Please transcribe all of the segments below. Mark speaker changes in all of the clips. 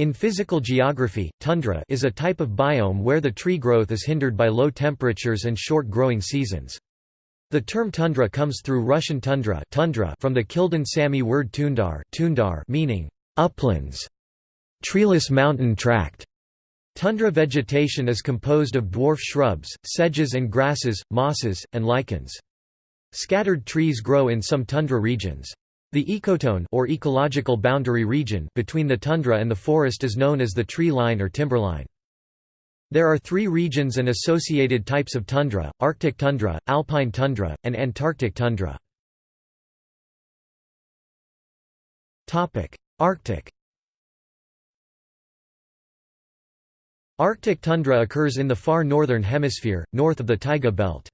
Speaker 1: In physical geography, tundra is a type of biome where the tree growth is hindered by low temperatures and short growing seasons. The term tundra comes through Russian tundra, tundra from the Kildin Sami word tundar, tundar meaning uplands, treeless mountain tract. Tundra vegetation is composed of dwarf shrubs, sedges and grasses, mosses, and lichens. Scattered trees grow in some tundra regions. The ecotone or ecological boundary region between the tundra and the forest is known as the tree line or timberline. There are three regions and associated types of tundra, Arctic tundra, alpine tundra, and Antarctic tundra. Arctic Arctic tundra occurs in the far northern hemisphere, north of the taiga belt.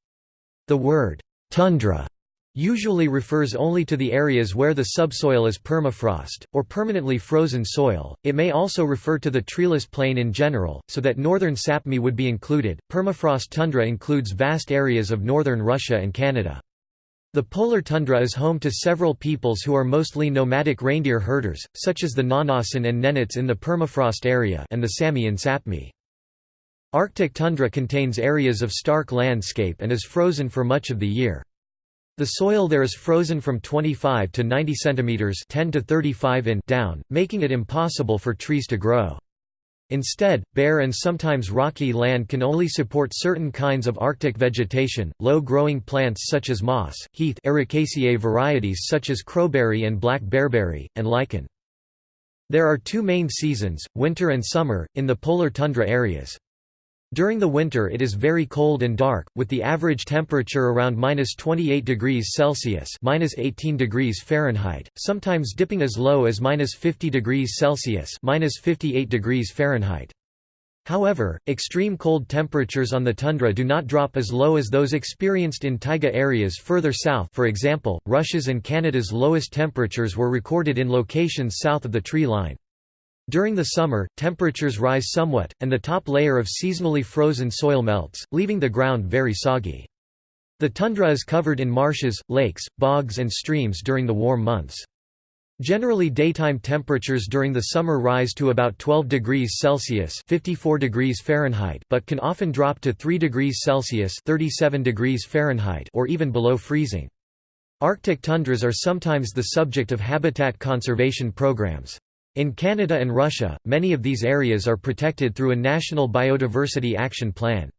Speaker 1: The word, tundra usually refers only to the areas where the subsoil is permafrost, or permanently frozen soil. It may also refer to the treeless plain in general, so that northern Sapmi would be included. Permafrost tundra includes vast areas of northern Russia and Canada. The polar tundra is home to several peoples who are mostly nomadic reindeer herders, such as the Nganasan and Nenets in the permafrost area and the Sami in Sapmi. Arctic tundra contains areas of stark landscape and is frozen for much of the year. The soil there is frozen from 25 to 90 centimeters (10 to 35 in) down, making it impossible for trees to grow. Instead, bare and sometimes rocky land can only support certain kinds of Arctic vegetation, low-growing plants such as moss, heath Ericaceae varieties such as crowberry and black bearberry, and lichen. There are two main seasons, winter and summer, in the polar tundra areas. During the winter it is very cold and dark, with the average temperature around minus 28 degrees Celsius minus 18 degrees Fahrenheit, sometimes dipping as low as minus 50 degrees Celsius minus 58 degrees Fahrenheit. However, extreme cold temperatures on the tundra do not drop as low as those experienced in taiga areas further south for example, Russia's and Canada's lowest temperatures were recorded in locations south of the tree line. During the summer, temperatures rise somewhat, and the top layer of seasonally frozen soil melts, leaving the ground very soggy. The tundra is covered in marshes, lakes, bogs and streams during the warm months. Generally daytime temperatures during the summer rise to about 12 degrees Celsius 54 degrees Fahrenheit but can often drop to 3 degrees Celsius 37 degrees Fahrenheit or even below freezing. Arctic tundras are sometimes the subject of habitat conservation programs. In Canada and Russia, many of these areas are protected through a National Biodiversity Action Plan.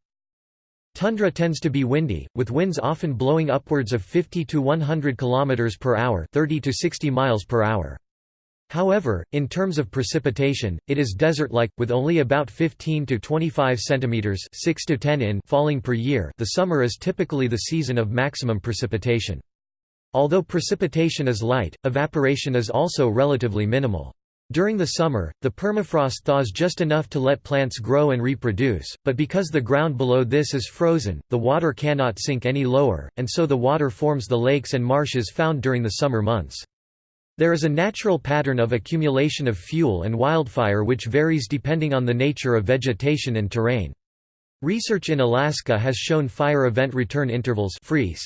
Speaker 1: Tundra tends to be windy, with winds often blowing upwards of 50 to 100 km per hour, 30 to 60 miles per hour. However, in terms of precipitation, it is desert-like with only about 15 to 25 centimeters, 6 to 10 in falling per year. The summer is typically the season of maximum precipitation. Although precipitation is light, evaporation is also relatively minimal. During the summer, the permafrost thaws just enough to let plants grow and reproduce, but because the ground below this is frozen, the water cannot sink any lower, and so the water forms the lakes and marshes found during the summer months. There is a natural pattern of accumulation of fuel and wildfire which varies depending on the nature of vegetation and terrain. Research in Alaska has shown fire event return intervals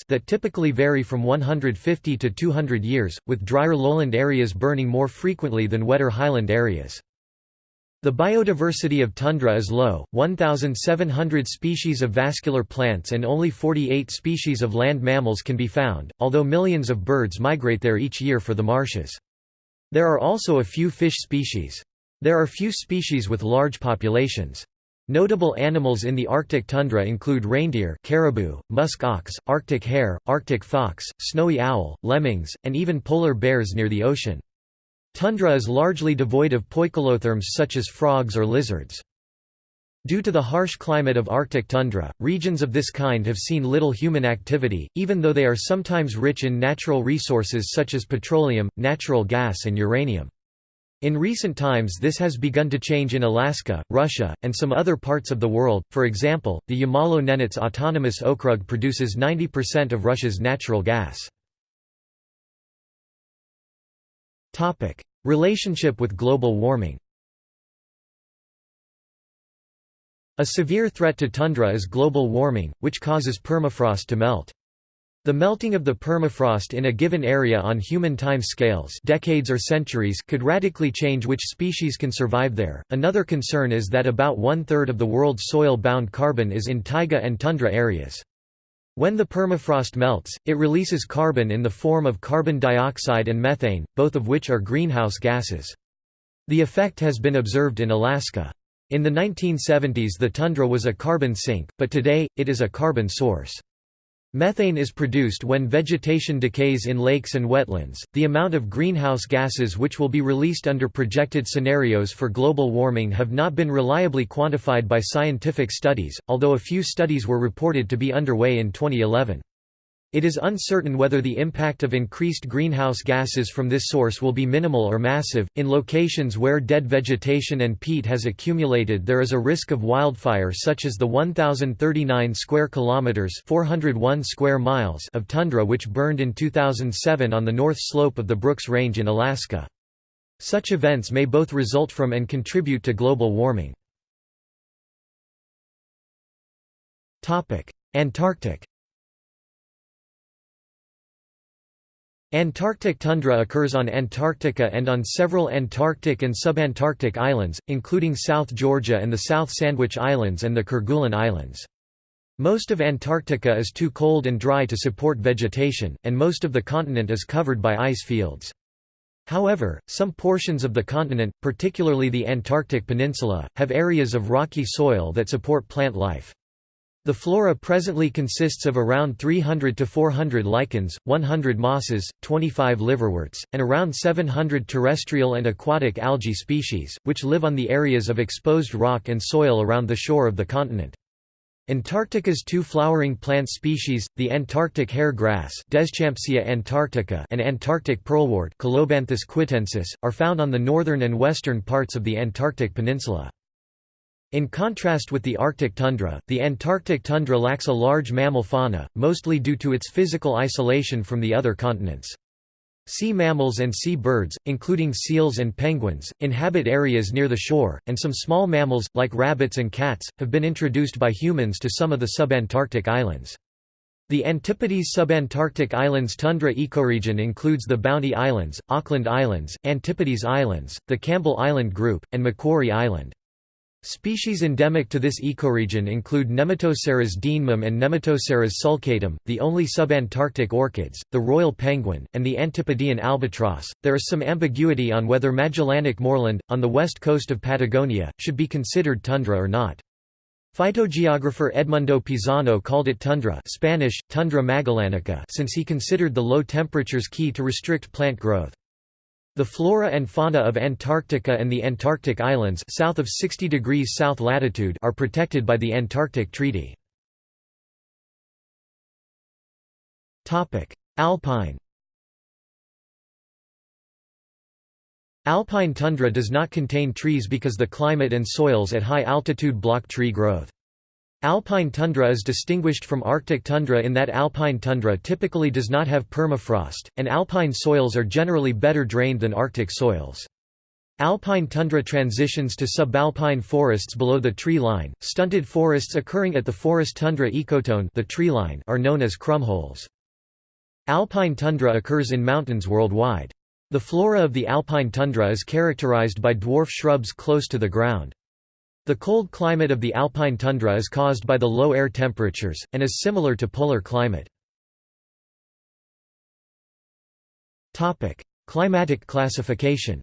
Speaker 1: that typically vary from 150 to 200 years, with drier lowland areas burning more frequently than wetter highland areas. The biodiversity of tundra is low, 1,700 species of vascular plants and only 48 species of land mammals can be found, although millions of birds migrate there each year for the marshes. There are also a few fish species. There are few species with large populations. Notable animals in the Arctic tundra include reindeer caribou, musk ox, Arctic hare, Arctic fox, snowy owl, lemmings, and even polar bears near the ocean. Tundra is largely devoid of poikilotherms such as frogs or lizards. Due to the harsh climate of Arctic tundra, regions of this kind have seen little human activity, even though they are sometimes rich in natural resources such as petroleum, natural gas and uranium. In recent times this has begun to change in Alaska, Russia, and some other parts of the world, for example, the Yamalo-Nenets Autonomous Okrug produces 90% of Russia's natural gas. Relationship with global warming A severe threat to tundra is global warming, which causes permafrost to melt. The melting of the permafrost in a given area on human time scales decades or centuries could radically change which species can survive there. Another concern is that about one-third of the world's soil-bound carbon is in taiga and tundra areas. When the permafrost melts, it releases carbon in the form of carbon dioxide and methane, both of which are greenhouse gases. The effect has been observed in Alaska. In the 1970s the tundra was a carbon sink, but today, it is a carbon source. Methane is produced when vegetation decays in lakes and wetlands. The amount of greenhouse gases which will be released under projected scenarios for global warming have not been reliably quantified by scientific studies, although a few studies were reported to be underway in 2011. It is uncertain whether the impact of increased greenhouse gases from this source will be minimal or massive. In locations where dead vegetation and peat has accumulated, there is a risk of wildfire such as the 1039 square kilometers, 401 square miles of tundra which burned in 2007 on the north slope of the Brooks Range in Alaska. Such events may both result from and contribute to global warming. Topic: Antarctic Antarctic tundra occurs on Antarctica and on several Antarctic and subantarctic islands, including South Georgia and the South Sandwich Islands and the Kerguelen Islands. Most of Antarctica is too cold and dry to support vegetation, and most of the continent is covered by ice fields. However, some portions of the continent, particularly the Antarctic Peninsula, have areas of rocky soil that support plant life. The flora presently consists of around 300 to 400 lichens, 100 mosses, 25 liverworts, and around 700 terrestrial and aquatic algae species, which live on the areas of exposed rock and soil around the shore of the continent. Antarctica's two flowering plant species, the Antarctic hair grass Deschampsia antarctica and Antarctic pearlwort Colobanthus quitensis, are found on the northern and western parts of the Antarctic peninsula. In contrast with the Arctic tundra, the Antarctic tundra lacks a large mammal fauna, mostly due to its physical isolation from the other continents. Sea mammals and sea birds, including seals and penguins, inhabit areas near the shore, and some small mammals, like rabbits and cats, have been introduced by humans to some of the subantarctic islands. The Antipodes subantarctic islands tundra ecoregion includes the Bounty Islands, Auckland Islands, Antipodes Islands, the Campbell Island Group, and Macquarie Island. Species endemic to this ecoregion include Nematoceras dienemum and Nematoceras sulcatum, the only subantarctic orchids, the royal penguin, and the Antipodean albatross. There is some ambiguity on whether Magellanic moorland, on the west coast of Patagonia, should be considered tundra or not. Phytogeographer Edmundo Pisano called it tundra Spanish, tundra magellanica since he considered the low temperatures key to restrict plant growth. The flora and fauna of Antarctica and the Antarctic Islands south of 60 degrees south latitude are protected by the Antarctic Treaty. Alpine Alpine tundra does not contain trees because the climate and soils at high altitude block tree growth. Alpine tundra is distinguished from Arctic tundra in that alpine tundra typically does not have permafrost, and alpine soils are generally better drained than Arctic soils. Alpine tundra transitions to subalpine forests below the tree line. Stunted forests occurring at the forest tundra ecotone the tree line are known as krummholz. Alpine tundra occurs in mountains worldwide. The flora of the alpine tundra is characterized by dwarf shrubs close to the ground. The cold climate of the alpine tundra is caused by the low air temperatures, and is similar to polar climate. Climatic classification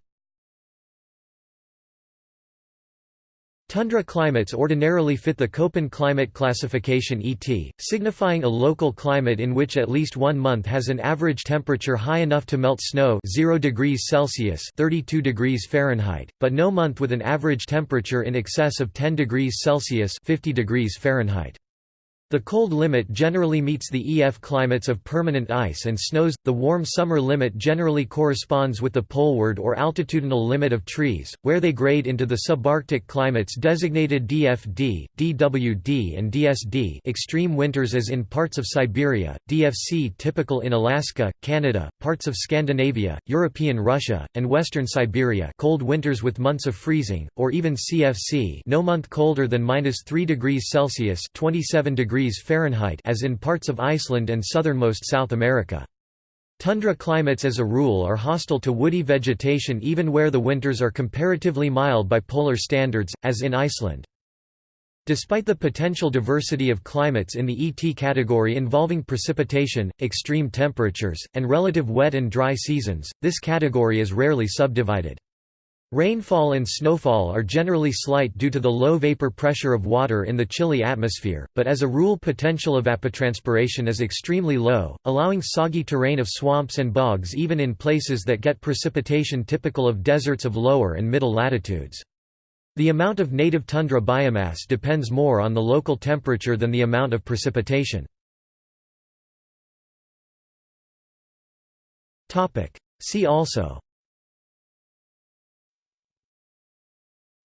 Speaker 1: Tundra climates ordinarily fit the Köppen climate classification ET, signifying a local climate in which at least one month has an average temperature high enough to melt snow 0 degrees Celsius 32 degrees Fahrenheit, but no month with an average temperature in excess of 10 degrees Celsius 50 degrees Fahrenheit. The cold limit generally meets the EF climates of permanent ice and snows. The warm summer limit generally corresponds with the poleward or altitudinal limit of trees, where they grade into the subarctic climates designated DFD, DWD, and DSD. Extreme winters as in parts of Siberia, DFC typical in Alaska, Canada, parts of Scandinavia, European Russia, and western Siberia. Cold winters with months of freezing, or even CFC. No month colder than minus 3 degrees Celsius (27 degrees degrees Fahrenheit as in parts of Iceland and southernmost South America. Tundra climates as a rule are hostile to woody vegetation even where the winters are comparatively mild by polar standards, as in Iceland. Despite the potential diversity of climates in the ET category involving precipitation, extreme temperatures, and relative wet and dry seasons, this category is rarely subdivided. Rainfall and snowfall are generally slight due to the low vapor pressure of water in the chilly atmosphere, but as a rule potential evapotranspiration is extremely low, allowing soggy terrain of swamps and bogs even in places that get precipitation typical of deserts of lower and middle latitudes. The amount of native tundra biomass depends more on the local temperature than the amount of precipitation. See also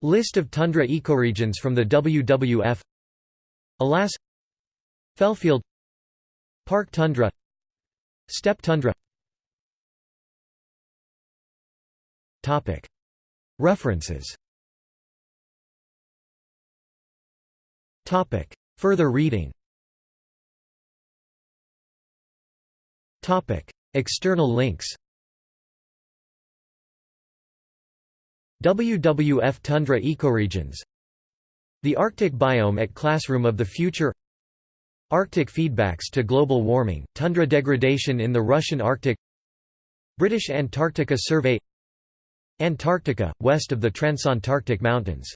Speaker 1: List of tundra ecoregions from the WWF Alas. Fellfield. Park tundra. Steppe tundra. References. Further reading. External links WWF tundra ecoregions. The Arctic biome at Classroom of the Future. Arctic feedbacks to global warming, tundra degradation in the Russian Arctic. British Antarctica Survey. Antarctica, west of the Transantarctic Mountains